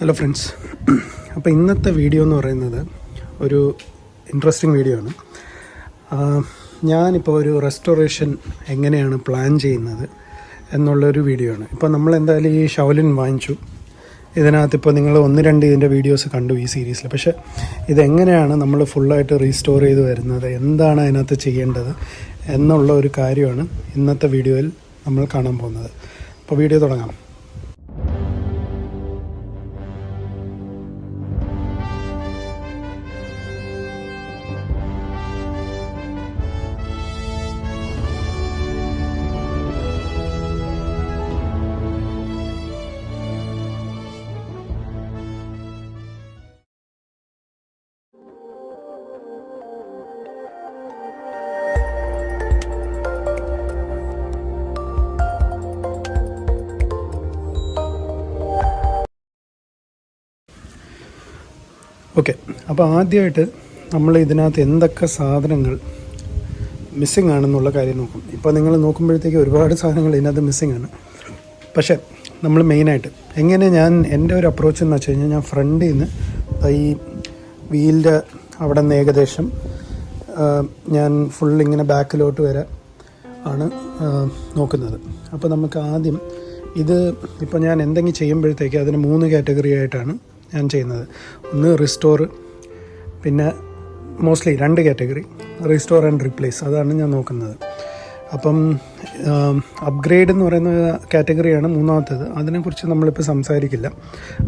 Hello friends അപ്പോൾ ഇന്നത്തെ video എന്ന് പറയുന്നത് ഒരു ഇൻട്രസ്റ്റിംഗ് വീഡിയോ ആണ്. ഞാനിപ്പോൾ ഒരു റെസ്റ്റോറേഷൻ എങ്ങനെയാണ് പ്ലാൻ ചെയ്യുന്നത് എന്നുള്ളൊരു വീഡിയോ ആണ്. ഇപ്പോൾ നമ്മൾ എന്തായാലും ഈ ഷൗലിൻ വാങ്ങിച്ചു. ഇതിനകത്ത് ഇപ്പോൾ നിങ്ങൾ ഒന്ന് രണ്ട് ഇതിന്റെ വീഡിയോസ് കണ്ടു ഈ സീരീസിൽ പക്ഷേ ഇതെങ്ങനെയാണ് നമ്മൾ ഫുള്ളായിട്ട് റീസ്റ്റോർ ചെയ്ത് വരുന്നത്? എന്താണ് അതിനകത്ത് ചെയ്യേണ്ടത് എന്നുള്ള ഒരു കാര്യമാണ് ഇന്നത്തെ വീഡിയോയിൽ നമ്മൾ കാണാൻ പോകുന്നത്. അപ്പോൾ വീഡിയോ തുടങ്ങാം. ഓക്കെ അപ്പോൾ ആദ്യമായിട്ട് നമ്മൾ ഇതിനകത്ത് എന്തൊക്കെ സാധനങ്ങൾ മിസ്സിങ് ആണെന്നുള്ള കാര്യം നോക്കും. ഇപ്പോൾ നിങ്ങൾ നോക്കുമ്പോഴത്തേക്ക് ഒരുപാട് സാധനങ്ങൾ ഇതിനകത്ത് മിസ്സിങ് ആണ്. പക്ഷേ നമ്മൾ മെയിനായിട്ട് എങ്ങനെ ഞാൻ എന്റെ ഒരു അപ്രോച്ച് എന്ന് വെച്ച് കഴിഞ്ഞാൽ ഞാൻ ഫ്രണ്ടിൽ നിന്ന് ഈ വീലിന്റെ അവിടെ നിന്ന് ഏകദേശം ഞാൻ ഫുൾ ഇങ്ങനെ ബാക്കിലോട്ട് വരെ ആണ് നോക്കുന്നത്. അപ്പോൾ നമുക്ക് ആദ്യം ഇത് ഇപ്പോൾ ഞാൻ എന്തെങ്കിലും ചെയ്യുമ്പോഴത്തേക്ക് അതിന് മൂന്ന് കാറ്റഗറി ആയിട്ടാണ് ഞാൻ ചെയ്യുന്നത്. ഒന്ന് റിസ്റ്റോർ പിന്നെ മോസ്റ്റ്ലി രണ്ട് കാറ്റഗറി റിസ്റ്റോർ ആൻഡ് റീപ്ലേസ് അതാണ് ഞാൻ നോക്കുന്നത്. അപ്പം അപ്ഗ്രേഡ് എന്ന് പറയുന്ന കാറ്റഗറിയാണ് മൂന്നാമത്തേത്. അതിനെക്കുറിച്ച് നമ്മളിപ്പോൾ സംസാരിക്കില്ല.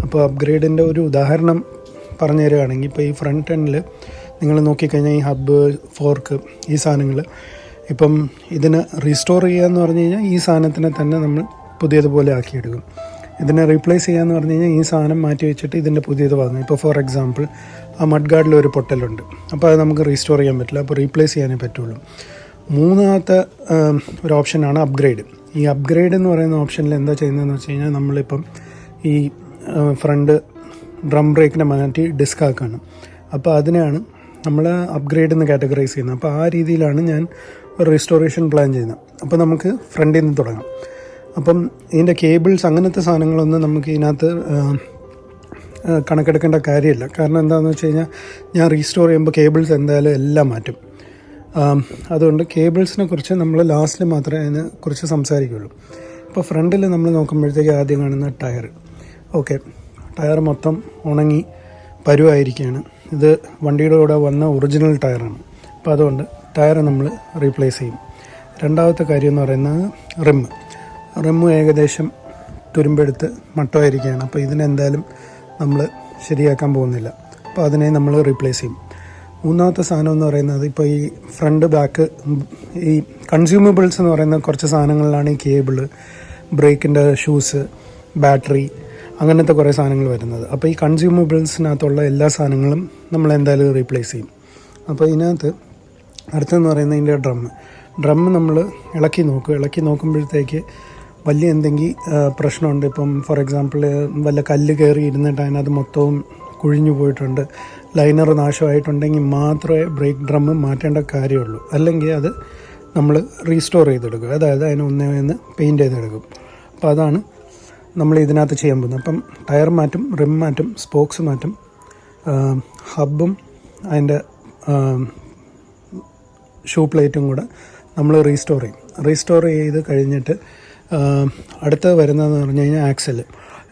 അപ്പോൾ അപ്ഗ്രേഡിന്റെ ഒരു ഉദാഹരണം പറഞ്ഞു തരികയാണെങ്കിൽ ഇപ്പോൾ ഈ ഫ്രണ്ട് എൻഡിൽ നിങ്ങൾ നോക്കിക്കഴിഞ്ഞാൽ ഈ ഹബ്ബ് ഫോർക്ക് ഈ സാധനങ്ങൾ ഇപ്പം ഇതിന് റീസ്റ്റോർ ചെയ്യുക എന്ന് പറഞ്ഞു കഴിഞ്ഞാൽ ഈ സാധനത്തിനെ തന്നെ നമ്മൾ പുതിയതുപോലെ ആക്കിയെടുക്കും. ഇതിനെ റീപ്ലേസ് ചെയ്യാന്ന് പറഞ്ഞു കഴിഞ്ഞാൽ ഈ സാധനം മാറ്റി വെച്ചിട്ട് ഇതിന്റെ പുതിയത് വാങ്ങും. ഇപ്പോൾ ഫോർ എക്സാമ്പിൾ ആ മഡ് ഗാർഡിൽ ഒരു പൊട്ടലുണ്ട്. അപ്പോൾ അത് നമുക്ക് റീസ്റ്റോർ ചെയ്യാൻ പറ്റില്ല. അപ്പോൾ റീപ്ലേസ് ചെയ്യാനേ പറ്റുള്ളൂ. മൂന്നാമത്തെ ഒരു ഓപ്ഷനാണ് അപ്ഗ്രേഡ് ഈ അപ്ഗ്രേഡ് എന്ന് പറയുന്ന ഓപ്ഷനിൽ എന്താ ചെയ്യുന്നതെന്ന് വെച്ച് കഴിഞ്ഞാൽ നമ്മളിപ്പം ഈ ഫ്രണ്ട് ഡ്രം ബ്രേക്കിനെ മാറ്റി ഡിസ്ക് ആക്കുകയാണ് അപ്പോൾ അതിനെയാണ് നമ്മൾ അപ്ഗ്രേഡ് എന്ന് കാറ്റഗറൈസ് ചെയ്യുന്നത്. അപ്പോൾ ആ രീതിയിലാണ് ഞാൻ ഒരു റീസ്റ്റോറേഷൻ പ്ലാൻ ചെയ്യുന്നത്. അപ്പോൾ നമുക്ക് ഫ്രണ്ടിൽ നിന്ന് തുടങ്ങാം. അപ്പം ഇതിന്റെ കേബിൾസ് അങ്ങനത്തെ സാധനങ്ങളൊന്നും നമുക്ക് ഇതിനകത്ത് കണക്കെടുക്കേണ്ട കാര്യമില്ല. കാരണം എന്താണെന്ന് വെച്ച് കഴിഞ്ഞാൽ ഞാൻ റീസ്റ്റോർ ചെയ്യുമ്പോൾ കേബിൾസ് എന്തായാലും എല്ലാം മാറ്റും. അതുകൊണ്ട് കേബിൾസിനെ കുറിച്ച് നമ്മൾ ലാസ്റ്റിൽ മാത്രമേ അതിനെ കുറിച്ച് സംസാരിക്കുകയുള്ളൂ ഇപ്പോൾ ഫ്രണ്ടിൽ നമ്മൾ നോക്കുമ്പോഴത്തേക്ക് ആദ്യം കാണുന്ന ടയർ ഓക്കെ ടയർ മൊത്തം ഉണങ്ങി പരുവായിരിക്കുകയാണ്. ഇത് വണ്ടിയുടെ കൂടെ വന്ന ഒറിജിനൽ ടയറാണ്. അപ്പോൾ അതുകൊണ്ട് ടയർ നമ്മൾ റീപ്ലേസ് ചെയ്യും. രണ്ടാമത്തെ കാര്യം എന്ന് പറയുന്നത് റിമ്മ് റിമ്മ് ഏകദേശം തുരുമ്പെടുത്ത് മട്ടമായിരിക്കുകയാണ്. അപ്പോൾ ഇതിനെന്തായാലും നമ്മൾ ശരിയാക്കാൻ പോകുന്നില്ല. അപ്പോൾ അതിനെ നമ്മൾ റീപ്ലേസ് ചെയ്യും. മൂന്നാമത്തെ സാധനം എന്ന് പറയുന്നത് ഇപ്പോൾ ഈ ഫ്രണ്ട് ബാക്ക് ഈ കൺസ്യൂമബിൾസ് എന്ന് പറയുന്ന കുറച്ച് സാധനങ്ങളിലാണ് ഈ കേബിൾ ബ്രേക്കിന്റെ ഷൂസ് ബാറ്ററി അങ്ങനത്തെ കുറേ സാധനങ്ങൾ വരുന്നത്. അപ്പോൾ ഈ കൺസ്യൂമബിൾസിനകത്തുള്ള എല്ലാ സാധനങ്ങളും നമ്മൾ എന്തായാലും റീപ്ലേസ് ചെയ്യും. അപ്പോൾ ഇതിനകത്ത് അടുത്തെന്ന് പറയുന്നത് ഇതിന്റെ ഡ്രം ഡ്രം നമ്മൾ ഇളക്കി നോക്കും ഇളക്കി നോക്കുമ്പോഴത്തേക്ക് വലിയ എന്തെങ്കിലും പ്രശ്നമുണ്ട്. ഇപ്പം ഫോർ എക്സാമ്പിൾ വല്ല കല്ല് കയറി ഇരുന്നിട്ട് അതിനകത്ത് മൊത്തവും കുഴിഞ്ഞു പോയിട്ടുണ്ട്. ലൈനർ നാശമായിട്ടുണ്ടെങ്കിൽ മാത്രമേ ബ്രേക്ക് ഡ്രം മാറ്റേണ്ട കാര്യമുള്ളൂ. അല്ലെങ്കിൽ അത് നമ്മൾ റീസ്റ്റോർ ചെയ്തെടുക്കും. അതായത് അതിന് ഒന്നേ ഒന്ന് പെയിന്റ് ചെയ്തെടുക്കും. അപ്പോൾ അതാണ് നമ്മൾ ഇതിനകത്ത് ചെയ്യാൻ പോകുന്നത്. അപ്പം ടയർ മാറ്റും റിം മാറ്റും സ്പോക്സ് മാറ്റും ഹബും അതിന്റെ ഷൂ പ്ലേറ്റും കൂടെ നമ്മൾ റീസ്റ്റോർ ചെയ്യും. റീസ്റ്റോർ ചെയ്ത് കഴിഞ്ഞിട്ട് അടുത്ത വരുന്നതെന്ന് പറഞ്ഞു കഴിഞ്ഞാൽ ആക്സൽ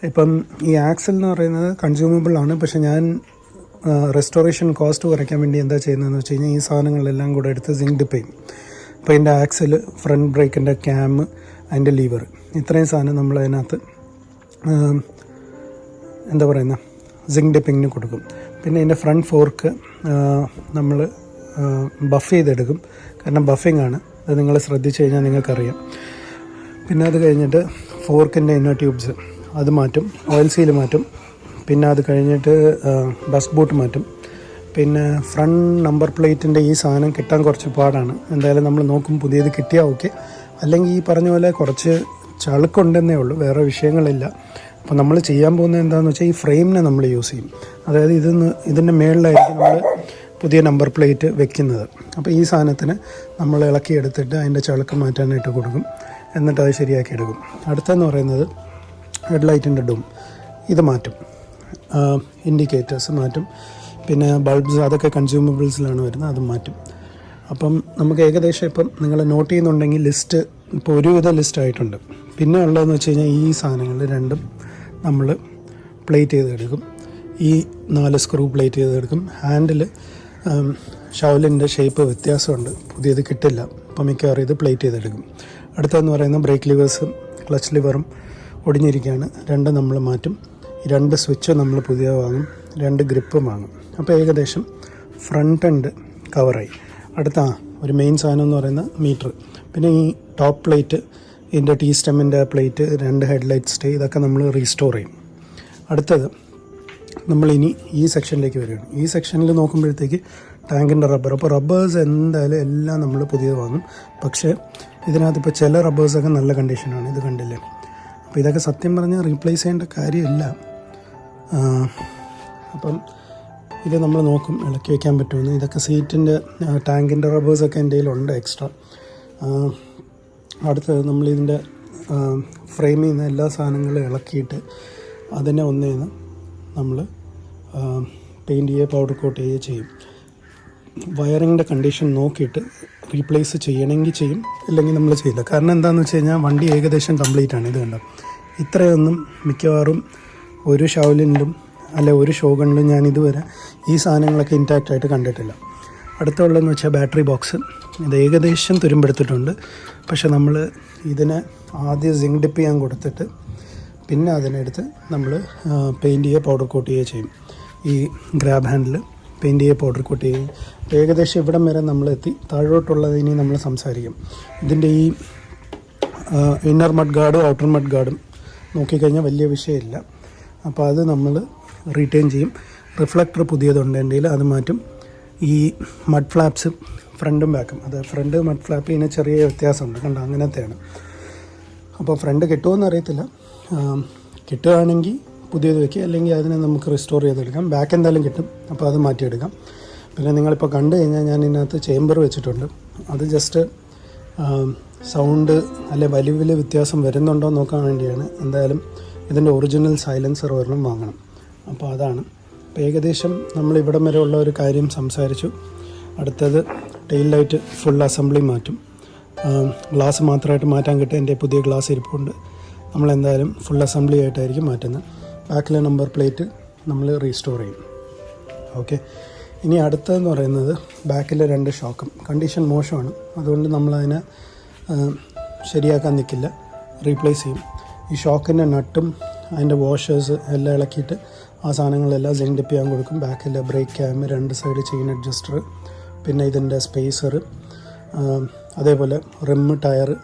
ഇപ്പം ഈ ആക്സൽ എന്ന് പറയുന്നത് കൺസ്യൂമബിൾ ആണ്. പക്ഷെ ഞാൻ റെസ്റ്റോറേഷൻ കോസ്റ്റ് കുറയ്ക്കാൻ വേണ്ടി എന്താ ചെയ്യുന്നതെന്ന് വെച്ച് കഴിഞ്ഞാൽ ഈ സാധനങ്ങളെല്ലാം കൂടെ എടുത്ത് സിങ്ക് ഡിപ്പ് ചെയ്യും അപ്പോൾ അതിന്റെ ആക്സൽ ഫ്രണ്ട് ബ്രേക്കിന്റെ ക്യാം അതിന്റെ ലീവർ ഇത്രയും സാധനം നമ്മൾ അതിനകത്ത് എന്താ പറയുന്ന സിങ്ക് ഡിപ്പിങ്ങിന് കൊടുക്കും. പിന്നെ അതിന്റെ ഫ്രണ്ട് ഫോർക്ക് നമ്മൾ ബഫ് ചെയ്തെടുക്കും. കാരണം ബഫിംഗ് ആണ്. അത് നിങ്ങൾ ശ്രദ്ധിച്ചു കഴിഞ്ഞാൽ നിങ്ങൾക്കറിയാം. പിന്നെ അത് കഴിഞ്ഞിട്ട് ഫോർക്കിന്റെ ഇന്നർ ട്യൂബ്സ് അത് മാറ്റും. ഓയിൽ സീൽ മാറ്റും. പിന്നെ അത് കഴിഞ്ഞിട്ട് ബസ് ബോട്ട് മാറ്റും. പിന്നെ ഫ്രണ്ട് നമ്പർ പ്ലേറ്റിന്റെ ഈ സാധനം കിട്ടാൻ കുറച്ച് പാടാണ്. എന്തായാലും നമ്മൾ നോക്കും പുതിയത് കിട്ടിയാൽ ഓക്കെ അല്ലെങ്കിൽ ഈ പറഞ്ഞ പോലെ കുറച്ച് ചളുക്കുണ്ടെന്നേ ഉള്ളൂ. വേറെ വിഷയങ്ങളില്ല. അപ്പോൾ നമ്മൾ ചെയ്യാൻ പോകുന്നത് എന്താണെന്ന് വെച്ചാൽ ഈ ഫ്രെയിമിനെ നമ്മൾ യൂസ് ചെയ്യും. അതായത് ഇത് ഇതിന്റെ മേളിലായിരിക്കും നമ്മൾ പുതിയ നമ്പർ പ്ലേറ്റ് വെക്കുന്നത്. അപ്പോൾ ഈ സാധനത്തിന് നമ്മൾ ഇളക്കി എടുത്തിട്ട് അതിന്റെ ചളുക്ക് മാറ്റാനായിട്ട് കൊടുക്കും. എന്നിട്ട് അത് ശരിയാക്കി എടുക്കും. അടുത്തെന്ന് പറയുന്നത് ഹെഡ് ലൈറ്റിന്റെ ഡൂം. ഇത് മാറ്റും. ഇൻഡിക്കേറ്റേഴ്സ് മാറ്റും. പിന്നെ ബൾബ്സ് അതൊക്കെ കൺസ്യൂമബിൾസിലാണ് വരുന്നത് അത് മാറ്റും. അപ്പം നമുക്ക് ഏകദേശം ഇപ്പം നിങ്ങൾ നോട്ട് ചെയ്യുന്നുണ്ടെങ്കിൽ ലിസ്റ്റ് ഇപ്പോൾ ഒരുവിധ ലിസ്റ്റ് ആയിട്ടുണ്ട്. പിന്നെ ഉള്ളതെന്ന് വെച്ച് കഴിഞ്ഞാൽ ഈ സാധനങ്ങൾ രണ്ടും നമ്മൾ പ്ലേറ്റ് ചെയ്തെടുക്കും. ഈ നാല് സ്ക്രൂ പ്ലേറ്റ് ചെയ്തെടുക്കും. ഹാൻഡിൽ ഷവലിന്റെ ഷേപ്പ് വ്യത്യാസമുണ്ട്. പുതിയത് കിട്ടില്ല. അപ്പം മിക്കവാറും ഇത് പ്ലേറ്റ് ചെയ്തെടുക്കും. അടുത്തതെന്ന് പറയുന്നത് ബ്രേക്ക് ലിവേഴ്സും ക്ലച്ച് ലിവറും ഒടിഞ്ഞിരിക്കുകയാണ്. രണ്ട് നമ്മൾ മാറ്റും. രണ്ട് സ്വിച്ച് നമ്മൾ പുതിയ വാങ്ങും. രണ്ട് ഗ്രിപ്പും വാങ്ങും. അപ്പോൾ ഏകദേശം ഫ്രണ്ട് എൻഡ് കവറായി അടുത്ത ഒരു മെയിൻ സാധനം എന്ന് പറയുന്ന മീറ്റർ പിന്നെ ഈ ടോപ്പ് പ്ലേറ്റ് ഇതിന്റെ ടീ സ്റ്റെമ്മിന്റെ പ്ലേറ്റ് രണ്ട് ഹെഡ്ലൈറ്റ് സ്റ്റേ ഇതൊക്കെ നമ്മൾ റീസ്റ്റോർ ചെയ്യും. അടുത്തത് നമ്മളിനി ഈ സെക്ഷനിലേക്ക് വരികയാണ്. ഈ സെക്ഷനിൽ നോക്കുമ്പോഴത്തേക്ക് ടാങ്കിന്റെ റബ്ബർ അപ്പോൾ റബ്ബേഴ്സ് എന്തായാലും എല്ലാം നമ്മൾ പുതിയത് വാങ്ങും. പക്ഷേ ഇതിനകത്ത് ഇപ്പോൾ ചില റബ്ബേഴ്സൊക്കെ നല്ല കണ്ടീഷനാണ് ഇത് കണ്ടില്ലേ? അപ്പോൾ ഇതൊക്കെ സത്യം പറഞ്ഞാൽ റീപ്ലേസ് ചെയ്യേണ്ട കാര്യമില്ല. അപ്പം ഇത് നമ്മൾ നോക്കും ഇളക്കി വയ്ക്കാൻ പറ്റുമെന്ന്. ഇതൊക്കെ സീറ്റിന്റെ ടാങ്കിന്റെ റബ്ബേഴ്സൊക്കെ എന്റെ കയ്യിലുണ്ട് എക്സ്ട്രാ അടുത്തത് നമ്മളിതിന്റെ ഫ്രെയിമിൽ നിന്ന് എല്ലാ സാധനങ്ങളും ഇളക്കിയിട്ട് അതിനെ ഒന്നേന്ന് നമ്മൾ പെയിന്റ് ചെയ്യുക പൗഡർ കോട്ട് ചെയ്യുക ചെയ്യും. വയറിങ്ങിന്റെ കണ്ടീഷൻ നോക്കിയിട്ട് റീപ്ലേസ് ചെയ്യണമെങ്കിൽ ചെയ്യും ഇല്ലെങ്കിൽ നമ്മൾ ചെയ്യില്ല. കാരണം എന്താണെന്ന് വെച്ച് കഴിഞ്ഞാൽ വണ്ടി ഏകദേശം കംപ്ലീറ്റ് ആണ്. ഇത് കണ്ടോ? ഇത്രയൊന്നും മിക്കവാറും ഒരു ഷൗലിനിലും അല്ലെ ഒരു ഷോഗണിലും ഞാൻ ഇതുവരെ ഈ സാധനങ്ങളൊക്കെ ഇന്റാക്റ്റ് ആയിട്ട് കണ്ടിട്ടില്ല. അടുത്തുള്ളതെന്ന് വെച്ചാൽ ബാറ്ററി ബോക്സ് ഇത് ഏകദേശം തുരുമ്പെടുത്തിട്ടുണ്ട്. പക്ഷേ നമ്മൾ ഇതിനെ ആദ്യം സിങ്ക് ഡിപ്പ് ചെയ്യാൻ കൊടുത്തിട്ട് പിന്നെ അതിനെടുത്ത് നമ്മൾ പെയിന്റ് ചെയ്യുക പൗഡർ കോട്ട് ചെയ്യുക ചെയ്യും. ഈ ഗ്രാബ് ഹാൻഡിൽ പെയിന്റ് ചെയ്യുക പൗഡർ കോട്ട് ചെയ്യും. ഏകദേശം ഇവിടം വരെ നമ്മൾ എത്തി താഴോട്ടുള്ളത് ഇനി നമ്മൾ സംസാരിക്കും. ഇതിന്റെ ഈ ഇന്നർ മഡ് ഗാർഡും ഔട്ടർ മഡ് ഗാർഡും നോക്കിക്കഴിഞ്ഞാൽ വലിയ വിഷയമില്ല. അപ്പോൾ അത് നമ്മൾ റീറ്റെയിൻ ചെയ്യും. റിഫ്ലക്ടർ പുതിയതുണ്ട് എന്റെ അത് മാറ്റും. ഈ മഡ് ഫ്ലാപ്സ് ഫ്രണ്ടും ബാക്കും അത് ഫ്രണ്ട് മഡ് ഫ്ലാപ്പ് ഇതിന് ചെറിയ വ്യത്യാസമുണ്ട്. കണ്ട? അങ്ങനത്തെയാണ്. അപ്പോൾ ഫ്രണ്ട് കിട്ടുമോ അറിയത്തില്ല. ആം, കിട്ടുകയാണെങ്കിൽ പുതിയത് വയ്ക്കുക അല്ലെങ്കിൽ അതിനെ നമുക്ക് റിസ്റ്റോർ ചെയ്തെടുക്കാം. ബാക്ക് എന്തായാലും കിട്ടും. അപ്പോൾ അത് മാറ്റിയെടുക്കാം. പിന്നെ നിങ്ങളിപ്പോൾ കണ്ടു കഴിഞ്ഞാൽ ഞാൻ ഇതിനകത്ത് ചേമ്പർ വെച്ചിട്ടുണ്ട്. അത് ജസ്റ്റ് സൗണ്ട് അല്ലെ വലിയ വലിയ വ്യത്യാസം വരുന്നുണ്ടോ നോക്കാൻ വേണ്ടിയാണ് എന്തായാലും ഇതിന്റെ ഒറിജിനൽ സൈലൻസർ ഒരെണ്ണം വാങ്ങണം. അപ്പോൾ അതാണ്. അപ്പോൾ ഏകദേശം നമ്മൾ ഇവിടം വരെ ഉള്ള ഒരു കാര്യം സംസാരിച്ചു. അടുത്തത് ടെയിൽ ലൈറ്റ് ഫുൾ അസംബ്ലി മാറ്റും. ഗ്ലാസ് മാത്രമായിട്ട് മാറ്റാൻ കിട്ടിയ എന്റെ പുതിയ ഗ്ലാസ് ഇരിപ്പുണ്ട്. നമ്മൾ എന്തായാലും ഫുൾ അസംബ്ലി ആയിട്ടായിരിക്കും മാറ്റുന്നത്. ബാക്കിലെ നമ്പർ പ്ലേറ്റ് നമ്മൾ റീസ്റ്റോർ ചെയ്യും. ഓക്കെ. ഇനി അടുത്തതെന്ന് പറയുന്നത് ബാക്കിലെ രണ്ട് ഷോക്കും. കണ്ടീഷൻ മോശമാണ്. അതുകൊണ്ട് നമ്മളതിനെ ശരിയാക്കാൻ നിൽക്കില്ല. റീപ്ലേസ് ചെയ്യും. ഈ ഷോക്കിന്റെ നട്ടും അതിന്റെ വാഷേഴ്സ് എല്ലാം ഇളക്കിയിട്ട് ആ സാധനങ്ങളെല്ലാം സിങ്ക് ചെയ്യാൻ കൊടുക്കും. ബാക്കിലെ ബ്രേക്ക് ക്യാം രണ്ട് സൈഡ് ചെയിൻ അഡ്ജസ്റ്റർ പിന്നെ ഇതിന്റെ സ്പേസർ അതേപോലെ റിമ്മ് ടയർ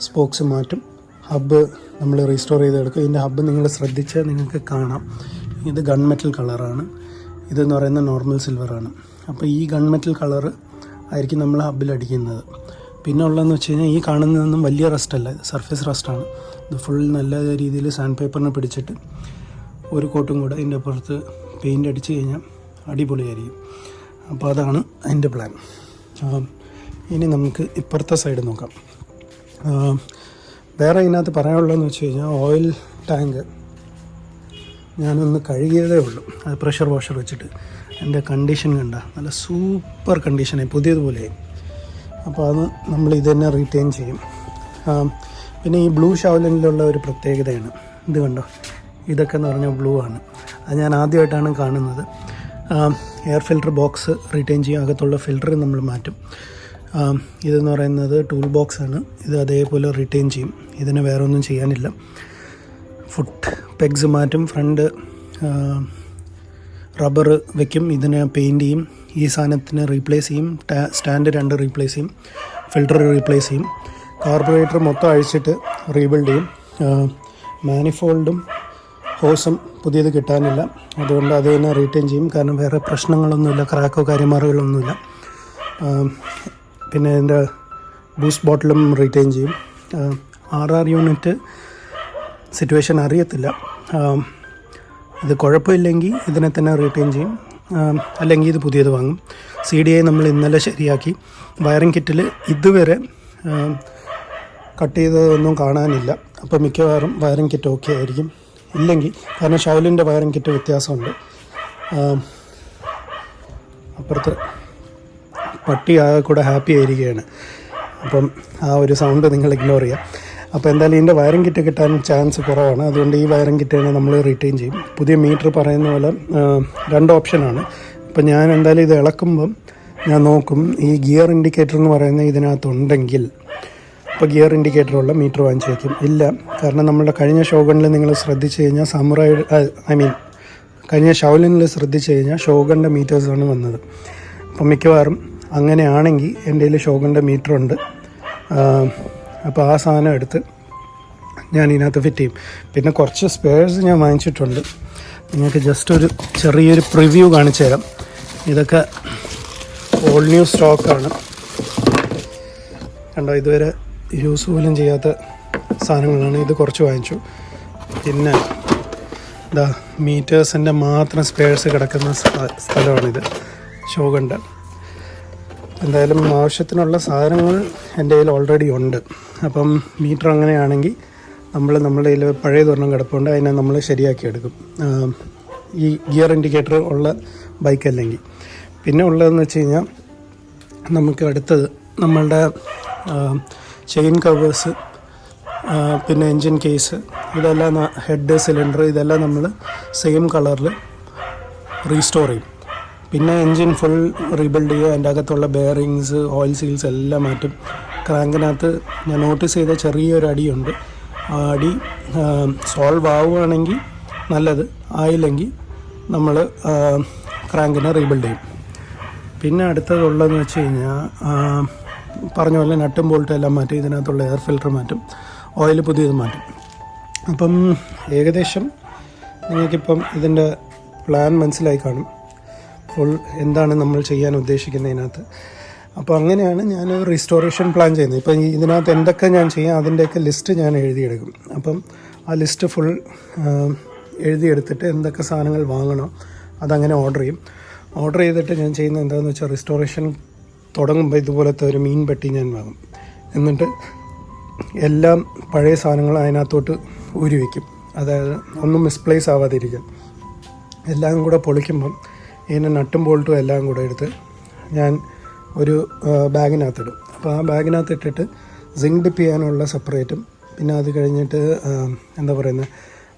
സ്പോക്സ് മാറ്റും. ഹബ്ബ് നമ്മൾ റീസ്റ്റോർ ചെയ്തെടുക്കും. ഇതിന്റെ ഹബ്ബ് നിങ്ങൾ ശ്രദ്ധിച്ചാൽ നിങ്ങൾക്ക് കാണാം. ഇത് ഗൺ മെറ്റൽ കളറാണ്. ഇതെന്ന് പറയുന്നത് നോർമൽ സിൽവറാണ്. അപ്പോൾ ഈ ഗൺ മെറ്റൽ കളർ ആയിരിക്കും നമ്മൾ ഹബ്ബിൽ അടിക്കുന്നത്. പിന്നെ ഉള്ളതെന്ന് വെച്ച് കഴിഞ്ഞാൽ ഈ കാണുന്നതൊന്നും വലിയ റസ്റ്റല്ല സർഫേസ് റസ്റ്റാണ് ഇത് ഫുൾ നല്ല രീതിയിൽ സാൻഡ് പേപ്പറിനെ പിടിച്ചിട്ട് ഒരു കോട്ടും കൂടെ അതിന്റെ അപ്പുറത്ത് പെയിന്റ് അടിച്ച് കഴിഞ്ഞാൽ അടിപൊളിയായിരിക്കും. അപ്പോൾ അതാണ് അതിന്റെ പ്ലാൻ ഇനി നമുക്ക് ഇപ്പുറത്തെ സൈഡ് നോക്കാം. വേറെ ഇതിനകത്ത് പറയാനുള്ളതെന്ന് വെച്ച് കഴിഞ്ഞാൽ ഓയിൽ ടാങ്ക് ഞാനൊന്ന് കഴുകിയതേ ഉള്ളൂ. അത് പ്രഷർ വാഷർ വെച്ചിട്ട്. എന്റെ കണ്ടീഷൻ കണ്ട നല്ല സൂപ്പർ കണ്ടീഷനായി പുതിയതുപോലെയായി അപ്പോൾ അത് നമ്മൾ ഇത് തന്നെ റീറ്റെയിൻ ചെയ്യും. പിന്നെ ഈ ബ്ലൂ ഷാവലിനുള്ള ഒരു പ്രത്യേകതയാണ്. ഇത് കണ്ടോ? ഇതൊക്കെ എന്ന് പറഞ്ഞാൽ ബ്ലൂ ആണ്. അത് ഞാൻ ആദ്യമായിട്ടാണ് കാണുന്നത്. എയർ ഫിൽറ്റർ ബോക്സ് റീറ്റെയിൻ ചെയ്യും. അകത്തുള്ള ഫിൽറ്റർ നമ്മൾ മാറ്റും. ഇതെന്ന് പറയുന്നത് ടൂൾ ബോക്സ് ആണ്. ഇത് അതേപോലെ റിട്ടേൺ ചെയ്യും. ഇതിന് വേറെ ഒന്നും ചെയ്യാനില്ല. ഫുട്ട് പെഗ്സ് മാറ്റും ഫ്രണ്ട് റബ്ബർ വയ്ക്കും ഇതിനെ പെയിന്റ് ചെയ്യും. ഈ സാധനത്തിന് റീപ്ലേസ് ചെയ്യും. സ്റ്റാൻഡ് രണ്ട് റീപ്ലേസ് ചെയ്യും. ഫിൽട്ടർ റീപ്ലേസ് ചെയ്യും. കാർബറേറ്റർ മൊത്തം അഴിച്ചിട്ട് റീബിൽഡ് ചെയ്യും. മാനിഫോൾഡും ഹോസും പുതിയത് കിട്ടാനില്ല. അതുകൊണ്ട് അത് തന്നെ റീറ്റെയിൻ ചെയ്യും. കാരണം വേറെ പ്രശ്നങ്ങളൊന്നുമില്ല. ക്രാക്കോ കാര്യമാറുകളൊന്നുമില്ല പിന്നെ ഇതിന്റെ ബൂസ്റ്റ് ബോട്ടിലും റീറ്റെയിൻ ചെയ്യും. ആർ ആർ യൂണിറ്റ് സിറ്റുവേഷൻ അറിയത്തില്ല. ഇത് കുഴപ്പമില്ലെങ്കിൽ ഇതിനെ തന്നെ റീറ്റെയിൻ ചെയ്യും. അല്ലെങ്കിൽ ഇത് പുതിയത് വാങ്ങും. സി ഡി ഐ നമ്മൾ ഇന്നലെ ശരിയാക്കി. വയറിംഗ് കിറ്റിൽ ഇതുവരെ കട്ട് ചെയ്തതൊന്നും കാണാനില്ല. അപ്പോൾ മിക്കവാറും വയറിംഗ് കിറ്റ് ഓക്കെ ആയിരിക്കും. ഇല്ലെങ്കിൽ കാരണം ഷൗലിന്റെ വയറിംഗ് കിറ്റ് വ്യത്യാസമുണ്ട്. അപ്പുറത്ത് പട്ടി ആകെ കൂടെ ഹാപ്പി ആയിരിക്കുകയാണ്. അപ്പം ആ ഒരു സൗണ്ട് നിങ്ങൾ ഇഗ്നോർ ചെയ്യാം. അപ്പോൾ എന്തായാലും ഇതിന്റെ വയറിംഗ് കിറ്റ് കിട്ടാൻ ചാൻസ് കുറവാണ്. അതുകൊണ്ട് ഈ വയറിംഗ് കിറ്റ് തന്നെ നമ്മൾ റിട്ടേൺ ചെയ്യും. പുതിയ മീറ്റർ പറയുന്ന പോലെ രണ്ട് ഓപ്ഷനാണ് അപ്പം ഞാൻ എന്തായാലും ഇത് ഇളക്കുമ്പം ഞാൻ നോക്കും ഈ ഗിയർ ഇൻഡിക്കേറ്റർ എന്ന് പറയുന്ന ഇതിനകത്തുണ്ടെങ്കിൽ ഇപ്പോൾ ഗിയർ ഇൻഡിക്കേറ്ററുള്ള മീറ്റർ വാങ്ങിച്ച് വയ്ക്കും ഇല്ല കാരണം നമ്മുടെ കഴിഞ്ഞ ഷോഗണിൽ നിങ്ങൾ ശ്രദ്ധിച്ചു കഴിഞ്ഞാൽ സമുറായി ഐ മീൻ കഴിഞ്ഞ ഷൗലിനിൽ ശ്രദ്ധിച്ചു കഴിഞ്ഞാൽ ഷോഗണിന്റെ മീറ്റേഴ്സാണ് വന്നത്. അപ്പം മിക്കവാറും അങ്ങനെയാണെങ്കിൽ എന്റെ കയ്യിൽ ഷോഗന്റെ മീറ്റർ ഉണ്ട് അപ്പോൾ ആ സാധനം എടുത്ത് ഞാൻ ഇതിനകത്ത് ഫിറ്റ് ചെയ്യും. പിന്നെ കുറച്ച് സ്പെയർസ് ഞാൻ വാങ്ങിച്ചിട്ടുണ്ട്. നിങ്ങൾക്ക് ജസ്റ്റ് ഒരു ചെറിയൊരു പ്രിവ്യൂ കാണിച്ചു തരാം. ഇതൊക്കെ ഓൾ ന്യൂ സ്റ്റോക്കാണ് കണ്ടോ ഇതുവരെ യൂസ് പോലും ചെയ്യാത്ത സാധനങ്ങളാണ്. ഇത് കുറച്ച് വാങ്ങിച്ചു. പിന്നെ ഇതാ മീറ്റേഴ്സിന്റെ മാത്രം സ്പെയർസ് കിടക്കുന്ന സ്ഥ- സ്ഥലമാണിത്. ഷോഗണ്ട എന്തായാലും ആവശ്യത്തിനുള്ള സാധനങ്ങൾ എന്റെ കയ്യിൽ ഓൾറെഡി ഉണ്ട്. അപ്പം മീറ്റർ അങ്ങനെയാണെങ്കിൽ നമ്മൾ നമ്മുടെ കയ്യിൽ പഴയ തൊരെണ്ണം കിടപ്പുണ്ട്. അതിനെ നമ്മൾ ശരിയാക്കി എടുക്കും. ഈ ഗിയർ ഇൻഡിക്കേറ്റർ ഉള്ള ബൈക്ക് അല്ലെങ്കിൽ. പിന്നെ ഉള്ളതെന്ന് വെച്ച് കഴിഞ്ഞാൽ നമുക്ക് അടുത്തത് നമ്മളുടെ ചെയിൻ കവേഴ്സ് പിന്നെ എൻജിൻ കേസ് ഇതെല്ലാം ഹെഡ് സിലിണ്ടർ ഇതെല്ലാം നമ്മൾ സെയിം കളറിൽ റീസ്റ്റോർ ചെയ്യും. പിന്നെ എൻജിൻ ഫുൾ റീബിൽഡ് ചെയ്യുക അതിന്റെ അകത്തുള്ള ബെയറിങ്സ് ഓയിൽ സീൽസ് എല്ലാം മാറ്റും. ക്രാങ്കിനകത്ത് ഞാൻ നോട്ടീസ് ചെയ്ത ചെറിയൊരു അടിയുണ്ട്. ആ അടി സോൾവ് ആവുകയാണെങ്കിൽ നല്ലത്. ആയില്ലെങ്കിൽ നമ്മൾ ക്രാങ്കിനെ റീബിൽഡ് ചെയ്യും. പിന്നെ അടുത്തതുള്ളതെന്ന് വെച്ച് കഴിഞ്ഞാൽ പറഞ്ഞ പോലെ നട്ടും ബോൾട്ടും എല്ലാം മാറ്റും. ഇതിനകത്തുള്ള എയർ ഫിൽറ്റർ മാറ്റും. ഓയിൽ പുതിയത് മാറ്റും. അപ്പം ഏകദേശം നിങ്ങൾക്കിപ്പം ഇതിന്റെ പ്ലാൻ മനസ്സിലായി കാണും. ഫുൾ എന്താണ് നമ്മൾ ചെയ്യാൻ ഉദ്ദേശിക്കുന്നതിനകത്ത് അപ്പോൾ അങ്ങനെയാണ് ഞാൻ റിസ്റ്റോറേഷൻ പ്ലാൻ ചെയ്യുന്നത്. ഇപ്പം ഇതിനകത്ത് എന്തൊക്കെ ഞാൻ ചെയ്യാം അതിന്റെയൊക്കെ ലിസ്റ്റ് ഞാൻ എഴുതിയെടുക്കും. അപ്പം ആ ലിസ്റ്റ് ഫുൾ എഴുതിയെടുത്തിട്ട് എന്തൊക്കെ സാധനങ്ങൾ വാങ്ങണം അതങ്ങനെ ഓർഡർ ചെയ്യും. ഓർഡർ ചെയ്തിട്ട് ഞാൻ ചെയ്യുന്നത് എന്താണെന്ന് വെച്ചാൽ റിസ്റ്റോറേഷൻ തുടങ്ങുമ്പോൾ ഇതുപോലത്തെ ഒരു മീൻ പെട്ടി ഞാൻ വാങ്ങും. എന്നിട്ട് എല്ലാം പഴയ സാധനങ്ങൾ അതിനകത്തോട്ട് ഊരി വയ്ക്കും അതായത് ഒന്നും മിസ്പ്ലേസ് ആവാതിരിക്കാൻ. എല്ലാം കൂടെ പൊളിക്കുമ്പം ഇതിന്റെ നട്ടും ബോൾട്ടും എല്ലാം കൂടെ എടുത്ത് ഞാൻ ഒരു ബാഗിനകത്തിടും. അപ്പോൾ ആ ബാഗിനകത്ത് ഇട്ടിട്ട് സിങ്ക് ഡിപ്പ് ചെയ്യാനുള്ള സെപ്പറേറ്റും പിന്നെ അത് കഴിഞ്ഞിട്ട് എന്താ പറയുന്നത്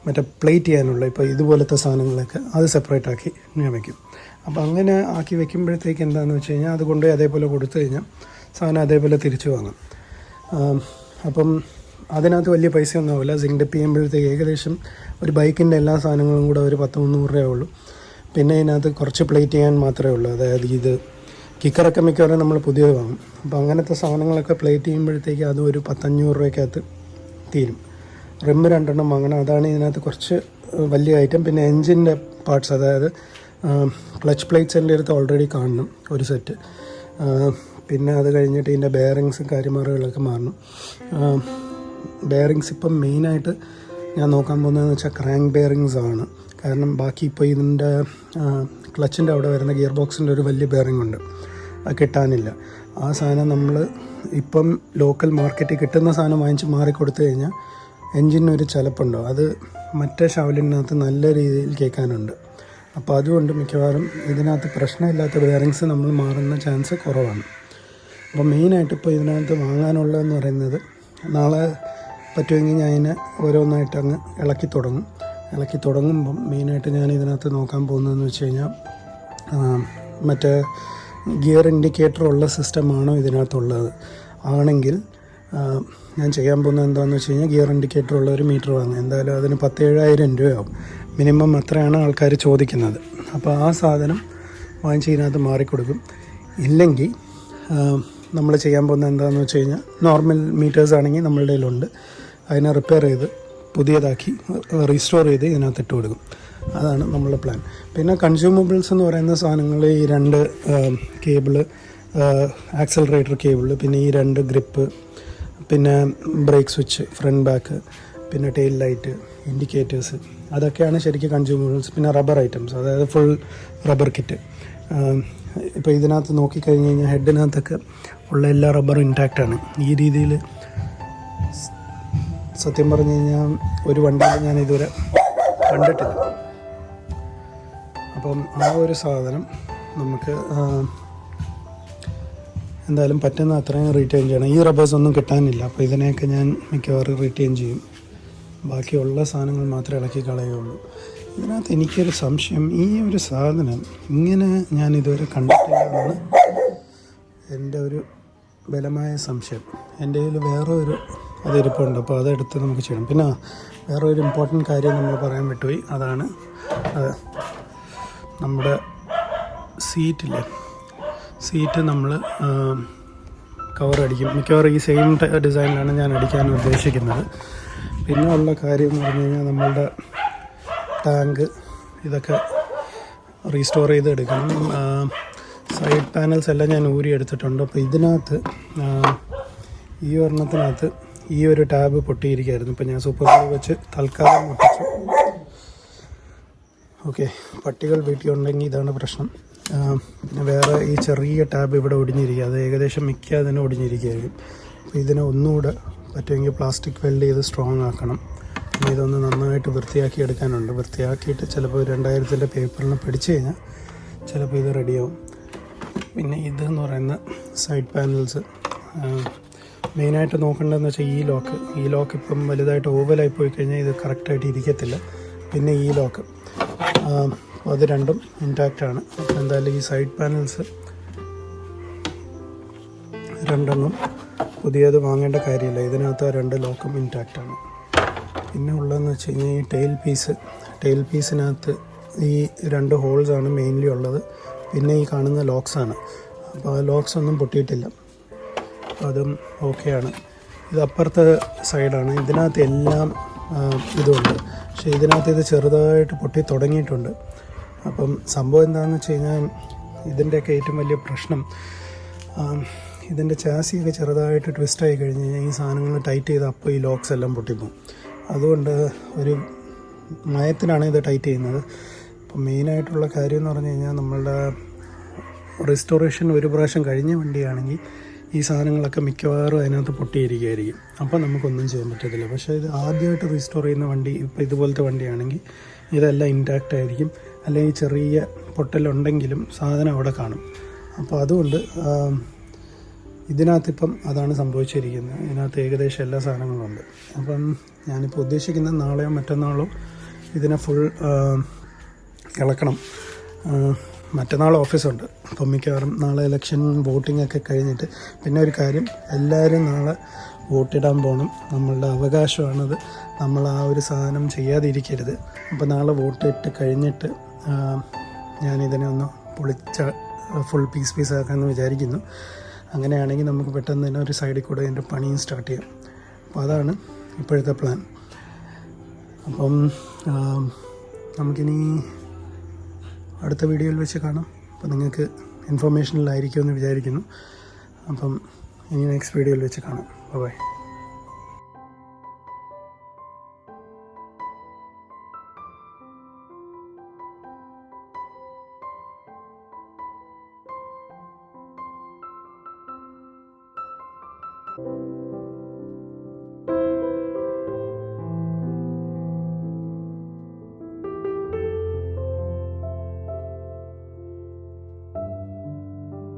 മറ്റേ പ്ലേറ്റ് ചെയ്യാനുള്ള ഇപ്പോൾ ഇതുപോലത്തെ സാധനങ്ങളൊക്കെ അത് സെപ്പറേറ്റ് ആക്കി ഞാൻ വയ്ക്കും അപ്പോൾ അങ്ങനെ ആക്കി വെക്കുമ്പോഴത്തേക്ക് എന്താണെന്ന് വെച്ച് കഴിഞ്ഞാൽ അത് കൊണ്ടുപോയി അതേപോലെ കൊടുത്തു കഴിഞ്ഞാൽ സാധനം അതേപോലെ തിരിച്ചു വാങ്ങാം. അപ്പം അതിനകത്ത് വലിയ പൈസയൊന്നും ആവില്ല. സിങ്ക് ഡിപ്പ് ചെയ്യുമ്പോഴത്തേക്ക് ഏകദേശം ഒരു ബൈക്കിന്റെ എല്ലാ സാധനങ്ങളും കൂടെ ഒരു പത്ത് മുന്നൂറ് രൂപയേ ഉള്ളൂ. പിന്നെ ഇതിനകത്ത് കുറച്ച് പ്ലേറ്റ് ചെയ്യാൻ മാത്രമേ ഉള്ളൂ. അതായത് ഇത് കിക്കറൊക്കെ മിക്കവാറും നമ്മൾ പുതിയത് വാങ്ങും. അപ്പോൾ അങ്ങനത്തെ സാധനങ്ങളൊക്കെ പ്ലേറ്റ് ചെയ്യുമ്പോഴത്തേക്ക് അത് ഒരു പത്തഞ്ഞൂറ് രൂപയ്ക്കകത്ത് തീരും. റിമ്മ് രണ്ടെണ്ണം വാങ്ങണം. അതാണ് ഇതിനകത്ത് കുറച്ച് വലിയ ഐറ്റം പിന്നെ എൻജിന്റെ പാർട്സ് അതായത് ക്ലച്ച് പ്ലേറ്റ്സ് എന്റെ അടുത്ത് ഓൾറെഡി കാണണം ഒരു സെറ്റ് പിന്നെ അത് കഴിഞ്ഞിട്ട് ഇതിന്റെ ബെയറിങ്സും കാര്യമാറുകളൊക്കെ മാറണം. ബെയറിങ്സ് ഇപ്പം മെയിനായിട്ട് ഞാൻ നോക്കാൻ പോകുന്നതെന്ന് വെച്ചാൽ ക്രാങ്ക് ബെയറിങ്സ് ആണ്. കാരണം ബാക്കി ഇപ്പോൾ ഇതിന്റെ ക്ലച്ചിന്റെ അവിടെ വരുന്ന ഗിയർ ബോക്സിന്റെ ഒരു വലിയ ബെയറിംഗ് ഉണ്ട്. അത് കിട്ടാനില്ല. ആ സാധനം നമ്മൾ ഇപ്പം ലോക്കൽ മാർക്കറ്റിൽ കിട്ടുന്ന സാധനം വാങ്ങിച്ച് മാറിക്കൊടുത്തു കഴിഞ്ഞാൽ എൻജിനൊരു ചിലപ്പുണ്ടോ? അത് മറ്റേ ഷവലിനകത്ത് നല്ല രീതിയിൽ കേൾക്കാനുണ്ട്. അപ്പോൾ അതുകൊണ്ട് മിക്കവാറും ഇതിനകത്ത് പ്രശ്നമില്ലാത്ത ബെയറിങ്സ് നമ്മൾ മാറുന്ന ചാൻസ് കുറവാണ്. അപ്പോൾ മെയിനായിട്ട് ഇപ്പോൾ ഇതിനകത്ത് വാങ്ങാനുള്ളതെന്ന് പറയുന്നത് നാളെ പറ്റുമെങ്കിൽ ഞാൻ അതിനെ ഓരോന്നായിട്ട് അങ്ങ് ഇളക്കി തുടങ്ങും. ഇളക്കി തുടങ്ങുമ്പം മെയിനായിട്ട് ഞാൻ ഇതിനകത്ത് നോക്കാൻ പോകുന്നതെന്ന് വെച്ച് കഴിഞ്ഞാൽ മറ്റേ ഗിയർ ഇൻഡിക്കേറ്റർ ഉള്ള സിസ്റ്റമാണോ ഇതിനകത്തുള്ളത്. ആണെങ്കിൽ ഞാൻ ചെയ്യാൻ പോകുന്നത് എന്താണെന്ന് വെച്ച് കഴിഞ്ഞാൽ ഗിയർ ഇൻഡിക്കേറ്റർ ഉള്ള ഒരു മീറ്റർ വാങ്ങും എന്തായാലും അതിന് പത്തേഴായിരം രൂപയാവും. മിനിമം അത്രയാണ് ആൾക്കാർ ചോദിക്കുന്നത്. അപ്പോൾ ആ സാധനം വാങ്ങിച്ച് ഇതിനകത്ത് മാറിക്കൊടുക്കും. ഇല്ലെങ്കിൽ നമ്മൾ ചെയ്യാൻ പോകുന്നത് എന്താണെന്ന് വെച്ച് കഴിഞ്ഞാൽ നോർമൽ മീറ്റേഴ്സ് ആണെങ്കിൽ നമ്മളുടെ കയ്യിലുണ്ട്. അതിനെ റിപ്പയർ ചെയ്ത് പുതിയതാക്കി റീസ്റ്റോർ ചെയ്ത് ഇതിനകത്ത് ഇട്ട് കൊടുക്കും. അതാണ് നമ്മളുടെ പ്ലാൻ പിന്നെ കൺസ്യൂമബിൾസ് എന്ന് പറയുന്ന സാധനങ്ങൾ ഈ രണ്ട് കേബിൾ ആക്സലറേറ്റർ കേബിൾ പിന്നെ ഈ രണ്ട് ഗ്രിപ്പ് പിന്നെ ബ്രേക്ക് സ്വിച്ച് ഫ്രണ്ട് ബാക്ക് പിന്നെ ടെയിൽ ലൈറ്റ് ഇൻഡിക്കേറ്റേഴ്സ് അതൊക്കെയാണ് ശരിക്കും കൺസ്യൂമബിൾസ് പിന്നെ റബ്ബർ ഐറ്റംസ് അതായത് ഫുൾ റബ്ബർ കിറ്റ് ഇപ്പോൾ ഇതിനകത്ത് നോക്കിക്കഴിഞ്ഞ് കഴിഞ്ഞാൽ ഹെഡിനകത്തൊക്കെ ഉള്ള എല്ലാ റബ്ബറും ഇൻടാക്റ്റാണ് ഈ രീതിയിൽ സത്യം പറഞ്ഞു കഴിഞ്ഞാൽ ഒരു വണ്ടിയിൽ ഞാൻ ഇതുവരെ കണ്ടിട്ടില്ല. അപ്പം ആ ഒരു സാധനം നമുക്ക് എന്തായാലും പറ്റുന്ന അത്രയും റീറ്റെയിൻ ചെയ്യണം. ഈ റബ്ബേഴ്സ് ഒന്നും കിട്ടാനില്ല. അപ്പോൾ ഇതിനെയൊക്കെ ഞാൻ മിക്കവാറും റീറ്റെയിൻ ചെയ്യും. ബാക്കിയുള്ള സാധനങ്ങൾ മാത്രമേ ഇളക്കി കളയുള്ളൂ ഇതിനകത്ത് എനിക്കൊരു സംശയം. ഈ ഒരു സാധനം ഇങ്ങനെ ഞാൻ ഇതുവരെ കണ്ടിട്ടില്ല എന്നാണ് എന്റെ ഒരു ബലമായ സംശയം. എന്റെ കയ്യിൽ വേറെ ഒരു അതിരിപ്പുണ്ട്. അപ്പോൾ അതെടുത്ത് നമുക്ക് ചെയ്യണം പിന്നെ വേറെ ഒരു ഇമ്പോർട്ടന്റ് കാര്യം നമ്മൾ പറയാൻ വിട്ടുപോയി. അതാണ് അത് നമ്മുടെ സീറ്റില്ലേ? സീറ്റ് നമ്മൾ കവർ അടിക്കും. മിക്കവാറും ഈ സെയിം ഡിസൈനിലാണ് ഞാൻ അടിക്കാൻ ഉദ്ദേശിക്കുന്നത്. പിന്നെ ഉള്ള കാര്യം എന്ന് പറഞ്ഞു കഴിഞ്ഞാൽ നമ്മളുടെ ടാങ്ക് ഇതൊക്കെ റീസ്റ്റോർ ചെയ്ത് എടുക്കണം. സൈഡ് പാനൽസ് എല്ലാം ഞാൻ ഊരി എടുത്തിട്ടുണ്ട്. അപ്പോൾ ഇതിനകത്ത് ഈ ഒരെണ്ണത്തിനകത്ത് ഈ ഒരു ടാബ് പൊട്ടിയിരിക്കുകയായിരുന്നു. ഇപ്പം ഞാൻ സൂപ്പർ ഗ്ലൂ വെച്ച് തൽക്കാലം ഒട്ടിച്ചു. ഓക്കെ പട്ടികൾ വീട്ടിലുണ്ടെങ്കിൽ ഇതാണ് പ്രശ്നം. പിന്നെ വേറെ ഈ ചെറിയ ടാബ് ഇവിടെ ഒടിഞ്ഞിരിക്കുക. അത് ഏകദേശം മിക്ക അതിന് ഒടിഞ്ഞിരിക്കുകയായിരിക്കും. അപ്പോൾ ഇതിനെ ഒന്നുകൂടെ പറ്റുമെങ്കിൽ പ്ലാസ്റ്റിക് വെൽഡ് ചെയ്ത് സ്ട്രോങ് ആക്കണം. പിന്നെ ഇതൊന്ന് നന്നായിട്ട് വൃത്തിയാക്കി എടുക്കാനുണ്ട്. വൃത്തിയാക്കിയിട്ട് ചിലപ്പോൾ രണ്ടായിരത്തിന്റെ പേപ്പറിന് പിടിച്ച് കഴിഞ്ഞാൽ ചിലപ്പോൾ ഇത് റെഡിയാവും പിന്നെ ഇതെന്ന് പറയുന്ന സൈഡ് പാനൽസ് മെയിനായിട്ട് നോക്കേണ്ടതെന്ന് വെച്ചാൽ ഈ ലോക്ക് ഈ ലോക്ക് ഇപ്പം വലുതായിട്ട് ഓവലായി പോയി കഴിഞ്ഞാൽ ഇത് കറക്റ്റായിട്ട് ഇരിക്കത്തില്ല. പിന്നെ ഈ ലോക്ക് അത് രണ്ടും ഇൻടാക്റ്റ് ആണ്. എന്തായാലും ഈ സൈഡ് പാനൽസ് രണ്ടെണ്ണം പുതിയത് വാങ്ങേണ്ട കാര്യമില്ല. ഇതിനകത്ത് രണ്ട് ലോക്കും ഇൻടാക്റ്റ് ആണ്. പിന്നെ ഉള്ളതെന്ന് വെച്ച് കഴിഞ്ഞാൽ ഈ ടെയിൽ പീസ് ടെയിൽ പീസിനകത്ത് ഈ രണ്ട് ഹോൾസാണ് മെയിൻലി ഉള്ളത്. പിന്നെ ഈ കാണുന്ന ലോക്സാണ് അപ്പോൾ ആ ലോക്സ് ഒന്നും പൊട്ടിയിട്ടില്ല. അതും ഓക്കെയാണ്. ഇത് അപ്പുറത്തെ സൈഡാണ്. ഇതിനകത്ത് എല്ലാം ഇതുണ്ട്. പക്ഷേ ഇതിനകത്ത് ഇത് ചെറുതായിട്ട് പൊട്ടി തുടങ്ങിയിട്ടുണ്ട്. അപ്പം സംഭവം എന്താണെന്ന് വെച്ച് കഴിഞ്ഞാൽ ഇതിന്റെയൊക്കെ ഏറ്റവും വലിയ പ്രശ്നം ഇതിന്റെ ചാസിയൊക്കെ ചെറുതായിട്ട് ട്വിസ്റ്റ് ആയി കഴിഞ്ഞ് കഴിഞ്ഞാൽ ഈ സാധനങ്ങൾ ടൈറ്റ് ചെയ്ത് അപ്പോൾ ഈ ലോക്സ് എല്ലാം പൊട്ടിപ്പോകും. അതുകൊണ്ട് ഒരു മയത്തിനാണ് ഇത് ടൈറ്റ് ചെയ്യുന്നത്. അപ്പം മെയിനായിട്ടുള്ള കാര്യം എന്ന് പറഞ്ഞു കഴിഞ്ഞാൽ നമ്മളുടെ റെസ്റ്റോറേഷൻ ഒരു പ്രാവശ്യം കഴിഞ്ഞ വണ്ടിയാണെങ്കിൽ ഈ സാധനങ്ങളൊക്കെ മിക്കവാറും അതിനകത്ത് പൊട്ടിയിരിക്കുകയായിരിക്കും അപ്പോൾ നമുക്കൊന്നും ചെയ്യാൻ പറ്റത്തില്ല. പക്ഷേ ഇത് ആദ്യമായിട്ട് റീസ്റ്റോർ ചെയ്യുന്ന വണ്ടി ഇപ്പോൾ ഇതുപോലത്തെ വണ്ടിയാണെങ്കിൽ ഇതെല്ലാം ഇന്റാക്റ്റ് ആയിരിക്കും. അല്ലെങ്കിൽ ചെറിയ പൊട്ടലുണ്ടെങ്കിലും സാധനം അവിടെ കാണും. അപ്പോൾ അതുകൊണ്ട് ഇതിനകത്തിപ്പം അതാണ് സംഭവിച്ചിരിക്കുന്നത്. ഇതിനകത്ത് ഏകദേശം എല്ലാ സാധനങ്ങളും ഉണ്ട്. അപ്പം ഞാനിപ്പോൾ ഉദ്ദേശിക്കുന്നത് നാളെയോ മറ്റന്നാളോ ഇതിനെ ഫുൾ ഇളക്കണം. മറ്റന്നാൾ ഓഫീസുണ്ട്. അപ്പം മിക്കവാറും നാളെ ഇലക്ഷൻ വോട്ടിംഗ് ഒക്കെ കഴിഞ്ഞിട്ട് പിന്നെ ഒരു കാര്യം എല്ലാവരും നാളെ വോട്ടിടാൻ പോകണം നമ്മളുടെ അവകാശമാണത്. നമ്മൾ ആ ഒരു സാധനം ചെയ്യാതിരിക്കരുത്. അപ്പോൾ നാളെ വോട്ടിട്ട് കഴിഞ്ഞിട്ട് ഞാനിതിനെ ഒന്ന് പൊളിച്ച ഫുൾ പീസ് പീസ് ആക്കാമെന്ന് വിചാരിക്കുന്നു. അങ്ങനെയാണെങ്കിൽ നമുക്ക് പെട്ടെന്ന് തന്നെ ഒരു സൈഡിൽ കൂടെ എന്റെ പണിയും സ്റ്റാർട്ട് ചെയ്യാം. അപ്പോൾ അതാണ് ഇപ്പോഴത്തെ പ്ലാൻ അപ്പം നമുക്കിനി അടുത്ത വീഡിയോയിൽ വെച്ച് കാണാം. അപ്പോൾ നിങ്ങൾക്ക് ഇൻഫർമേഷനിലായിരിക്കുമെന്ന് വിചാരിക്കുന്നു. അപ്പം ഇനി നെക്സ്റ്റ് വീഡിയോയിൽ വെച്ച് കാണാം. ബൈ